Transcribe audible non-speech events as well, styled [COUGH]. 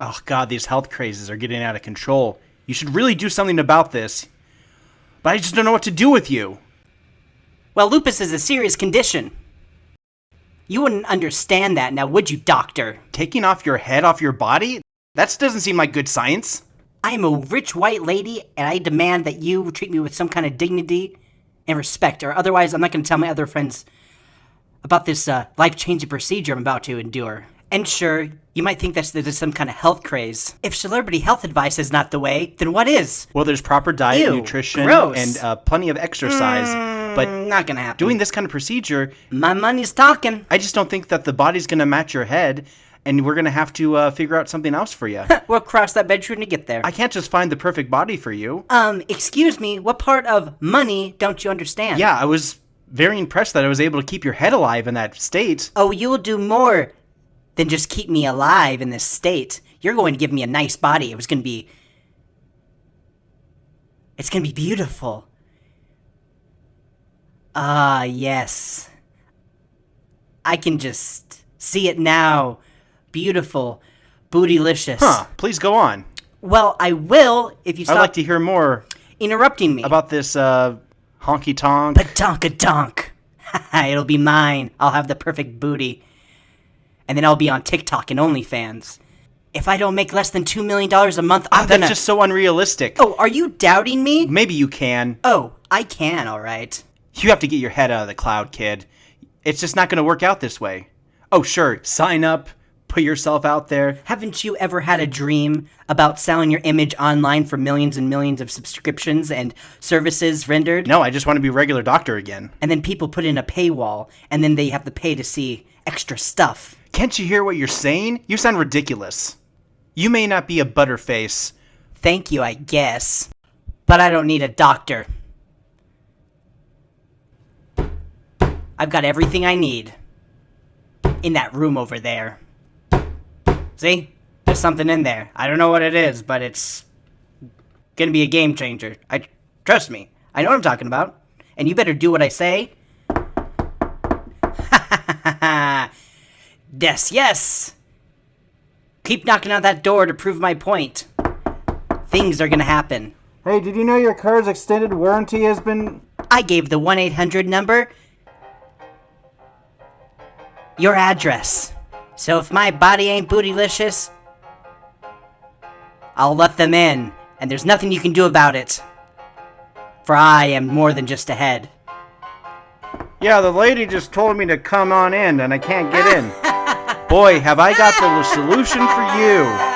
Oh god, these health crazes are getting out of control. You should really do something about this. But I just don't know what to do with you. Well, lupus is a serious condition. You wouldn't understand that now, would you, doctor? Taking off your head off your body? That doesn't seem like good science. I am a rich white lady, and I demand that you treat me with some kind of dignity and respect, or otherwise I'm not going to tell my other friends about this uh, life-changing procedure I'm about to endure. And sure, you might think that's there's some kind of health craze. If celebrity health advice is not the way, then what is? Well, there's proper diet, Ew, nutrition, gross. and uh, plenty of exercise. but Mm, not gonna happen. doing this kind of procedure, my money's talking. I just don't think that the body's going to match your head, and we're going to have to uh, figure out something else for you. [LAUGHS] We'll cross that bedroom to get there. I can't just find the perfect body for you. um, excuse me, what part of money don't you understand? Yeah, I was very impressed that I was able to keep your head alive in that state. Oh, you will do more than just keep me alive in this state. You're going to give me a nice body. It was going to be. It's going to be beautiful. Ah, yes. I can just see it now. Beautiful. Bootylicious. Huh, please go on. Well, I will if you I'd like to hear more interrupting me. about this uh, honky tonk. Patonka donk. [LAUGHS] It'll be mine. I'll have the perfect booty. And then I'll be on TikTok and OnlyFans. If I don't make less than $2 million a month, I'm oh, That's gonna. That's just so unrealistic. Oh, are you doubting me? Maybe you can. Oh, I can, alright. You have to get your head out of the cloud, kid. It's just not going to work out this way. Oh, sure, sign up, put yourself out there. Haven't you ever had a dream about selling your image online for millions and millions of subscriptions and services rendered? No, I just want to be a regular doctor again. And then people put in a paywall, and then they have to pay to see extra stuff. Can't you hear what you're saying? You sound ridiculous. You may not be a butterface. Thank you, I guess. But I don't need a doctor. I've got everything I need. In that room over there. See? There's something in there. I don't know what it is, but it's gonna be a game changer. I trust me. I know what I'm talking about. And you better do what I say. [LAUGHS] yes, yes. Keep knocking on that door to prove my point. Things are gonna happen. Hey, did you know your car's extended warranty has been. I gave the 1 800 number your address. So if my body ain't bootylicious, I'll let them in, and there's nothing you can do about it. For I am more than just a head. Yeah, the lady just told me to come on in and I can't get [LAUGHS] in. Boy, have I got the solution for you.